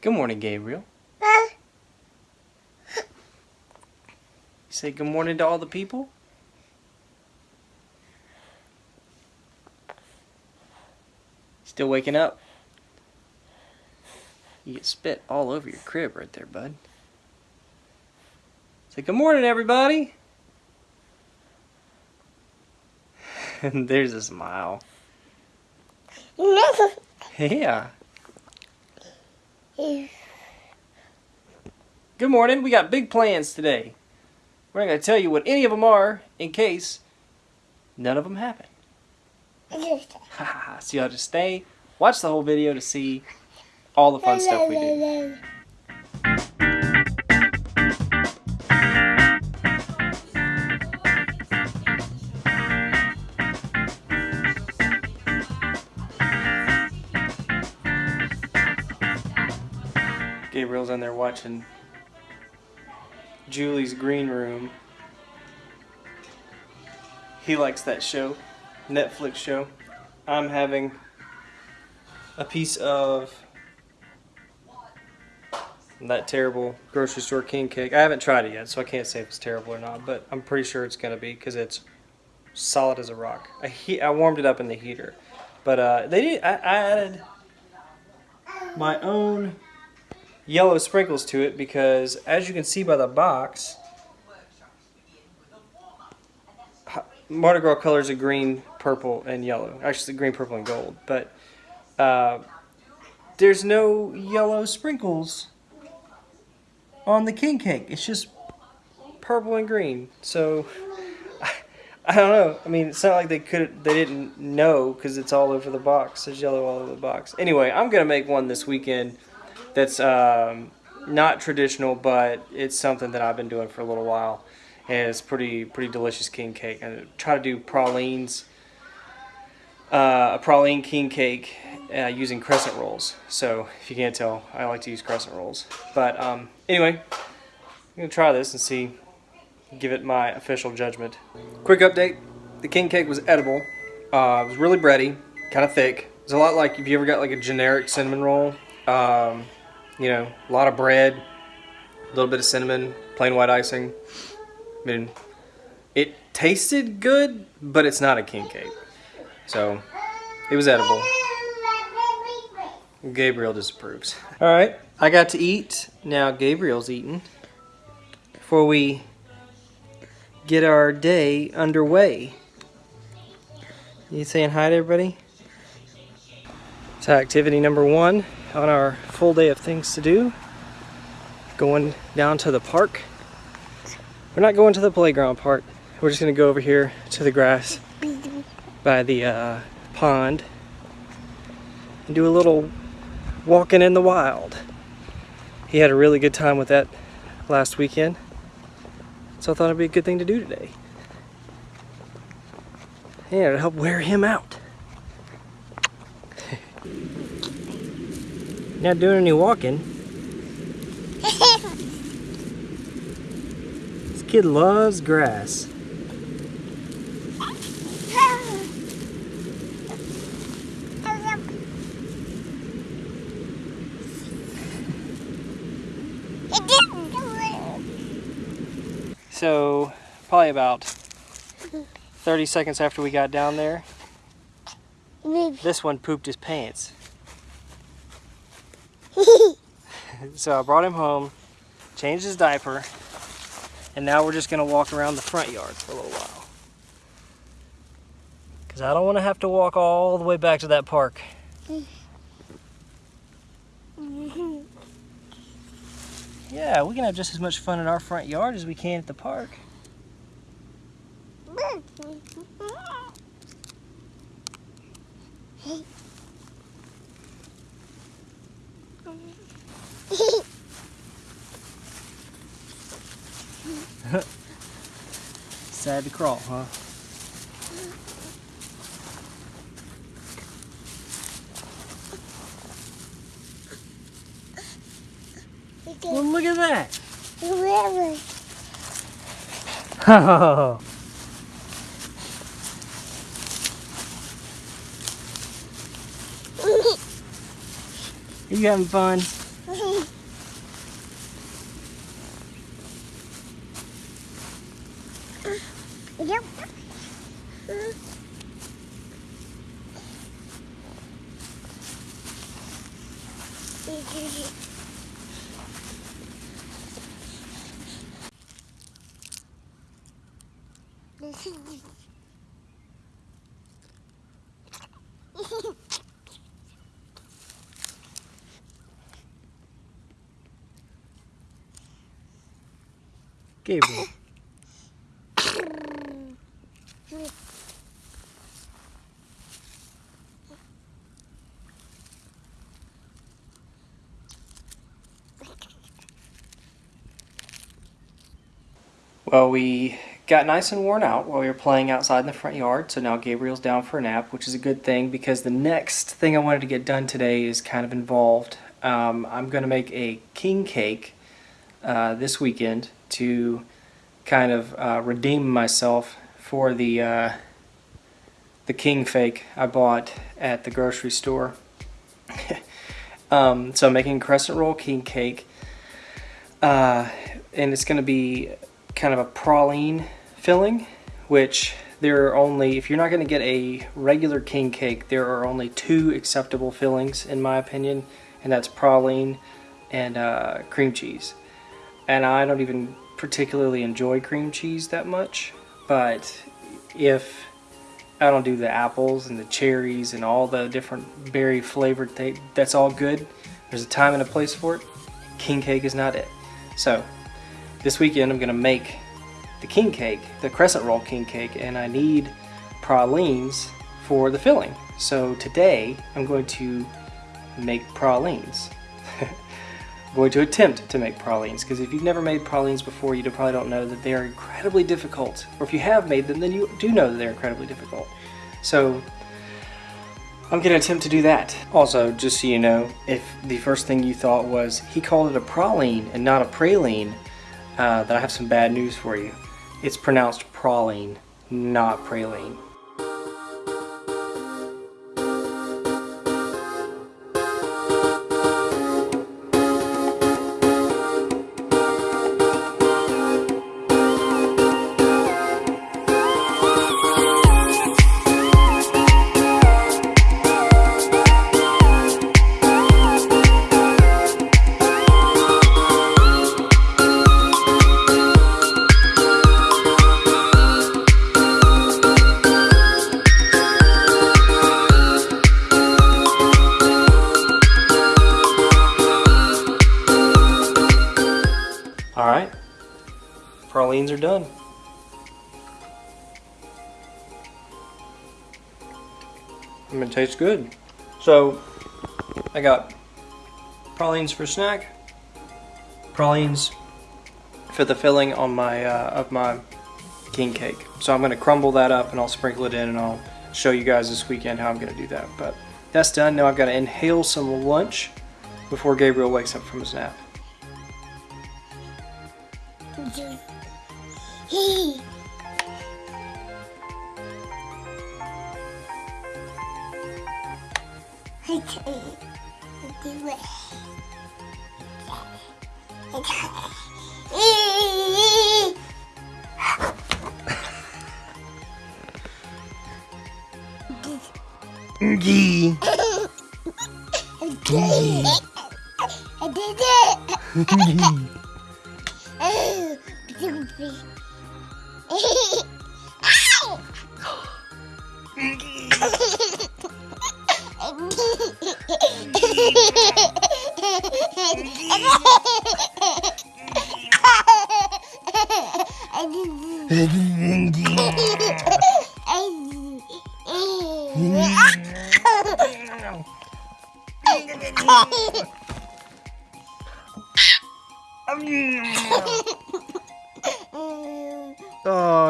Good morning, Gabriel. You say good morning to all the people? Still waking up? You get spit all over your crib right there, bud. Say good morning, everybody. And there's a smile. Yeah. Good morning. We got big plans today. We're not going to tell you what any of them are in case none of them happen. so have to stay, watch the whole video to see all the fun stuff we do. Gabriel's in there watching Julie's Green Room. He likes that show, Netflix show. I'm having a piece of that terrible grocery store king cake. I haven't tried it yet, so I can't say if it's terrible or not, but I'm pretty sure it's going to be because it's solid as a rock. I, he I warmed it up in the heater. But uh, they. I, I added my own yellow sprinkles to it because as you can see by the box Mardi Gras colors are green, purple, and yellow. Actually, green, purple, and gold. But uh, there's no yellow sprinkles on the king cake. It's just purple and green. So I, I don't know. I mean, it's not like they could they didn't know because it's all over the box. There's yellow all over the box. Anyway, I'm gonna make one this weekend that's um, not traditional, but it's something that I've been doing for a little while. And it's pretty pretty delicious king cake. And I try to do pralines, uh, a praline king cake uh, using crescent rolls. So if you can't tell, I like to use crescent rolls. But um, anyway, I'm gonna try this and see, give it my official judgment. Quick update: the king cake was edible. Uh, it was really bready, kind of thick. It's a lot like if you ever got like a generic cinnamon roll. Um, you know, a lot of bread, a little bit of cinnamon, plain white icing. I mean, it tasted good, but it's not a king cake. So, it was edible. Gabriel disapproves. All right, I got to eat. Now Gabriel's eating. Before we get our day underway. You saying hi to everybody? So activity number one on our full day of things to do. Going down to the park. We're not going to the playground part. We're just gonna go over here to the grass by the uh, pond and do a little walking in the wild. He had a really good time with that last weekend. So I thought it'd be a good thing to do today. And to help wear him out. Not doing any walking. this kid loves grass. So, probably about 30 seconds after we got down there, this one pooped his pants. so I brought him home, changed his diaper, and now we're just gonna walk around the front yard for a little while. Cause I don't wanna have to walk all the way back to that park. Yeah, we can have just as much fun in our front yard as we can at the park. Sad to crawl, huh? Well, look at that. Oh. Are you having fun? entendeu? Que bom. Well, we got nice and worn out while we were playing outside in the front yard, so now Gabriel's down for a nap, which is a good thing because the next thing I wanted to get done today is kind of involved. Um, I'm going to make a king cake uh, this weekend to kind of uh, redeem myself for the uh, the king fake I bought at the grocery store. um, so I'm making crescent roll king cake, uh, and it's going to be kind of a praline filling, which there are only, if you're not going to get a regular king cake, there are only two acceptable fillings in my opinion, and that's praline and uh, cream cheese. And I don't even particularly enjoy cream cheese that much, but if I don't do the apples and the cherries and all the different berry flavored things, that's all good. There's a time and a place for it. King cake is not it. So this weekend I'm going to make the king cake, the crescent roll king cake, and I need pralines for the filling. So today I'm going to make pralines. I'm going to attempt to make pralines because if you've never made pralines before you probably don't know that they are incredibly difficult. Or if you have made them then you do know that they're incredibly difficult. So I'm going to attempt to do that. Also, just so you know, if the first thing you thought was he called it a praline and not a praline, uh, then I have some bad news for you. It's pronounced praline, not praline. Alright, pralines are done. I mean, it tastes good. So, I got pralines for snack, pralines for the filling on my uh, of my king cake. So I'm to crumble that up and I'll sprinkle it in and I'll show you guys this weekend how I'm to do that. But that's done. Now I've got to inhale some lunch before Gabriel wakes up from his nap. Gee. I did it! Oh,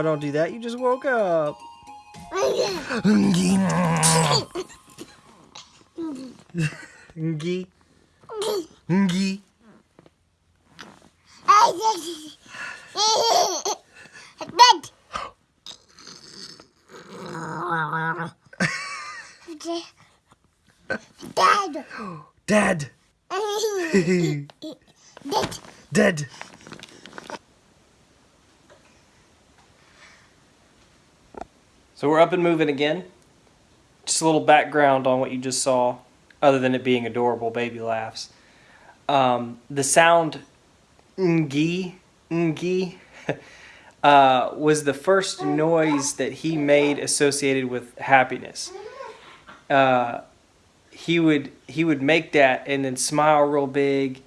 don't do that. You just woke up. Dad. Dad. Dead. Dead. So we're up and moving again. Just a little background on what you just saw, other than it being adorable baby laughs. um, the sound ngi ngi uh, was the first noise that he made associated with happiness. Uh, he would he would make that and then smile real big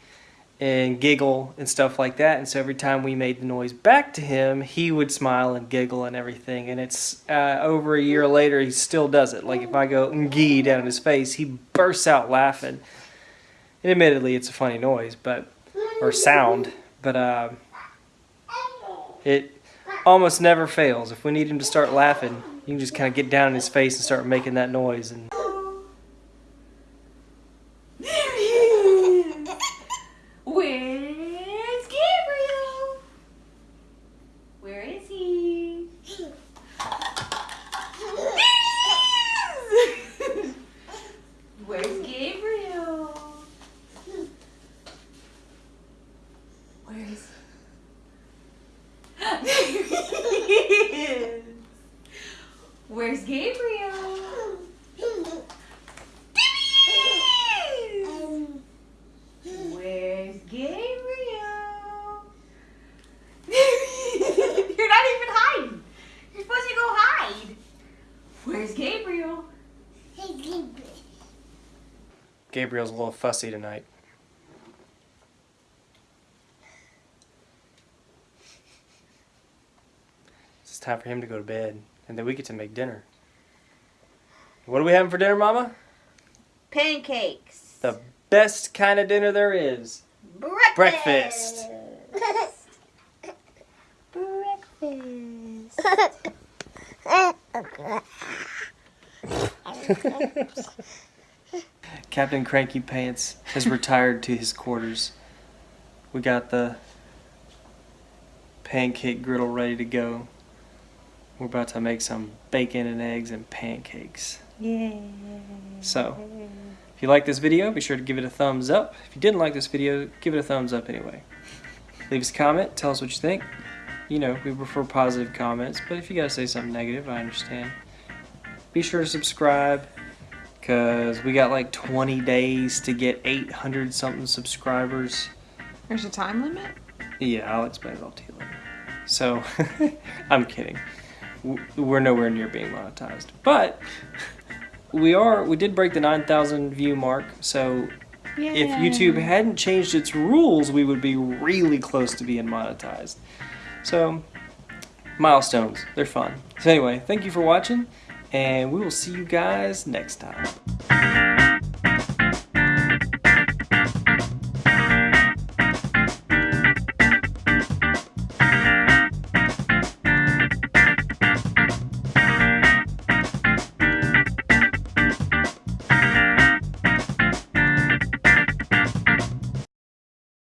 and giggle and stuff like that. And so every time we made the noise back to him, he would smile and giggle and everything. And it's uh, over a year later, he still does it. Like if I go ngee down his face, he bursts out laughing. And admittedly, it's a funny noise, but or sound, but uh, it almost never fails. If we need him to start laughing, you can just kind of get down in his face and start making that noise. And There he is. Where's Gabriel? Where is he? There he is. Where's Gabriel? Where is There he is. Where's Gabriel? There he is. Where's Gabriel? You're not even hiding. You're supposed to go hide. Where's Gabriel? Gabriel's a little fussy tonight. It's time for him to go to bed, and then we get to make dinner. What are we having for dinner, Mama? Pancakes. The best kind of dinner there is. Breakfast. Breakfast. Captain Cranky Pants has retired to his quarters. We got the pancake griddle ready to go. We're about to make some bacon and eggs and pancakes. Yeah. So, if you like this video, be sure to give it a thumbs up. If you didn't like this video, give it a thumbs up anyway. Leave us a comment, tell us what you think. You know, we prefer positive comments, but if you gotta say something negative, I understand. Be sure to subscribe, because we got like 20 days to get 800 something subscribers. There's a time limit? Yeah, I'll explain it all to you later. So, I'm kidding. We're nowhere near being monetized, but we are. We did break the 9,000 view mark. So, if YouTube hadn't changed its rules, we would be really close to being monetized. So, milestones. They're fun. So anyway, thank you for watching, and we will see you guys next time.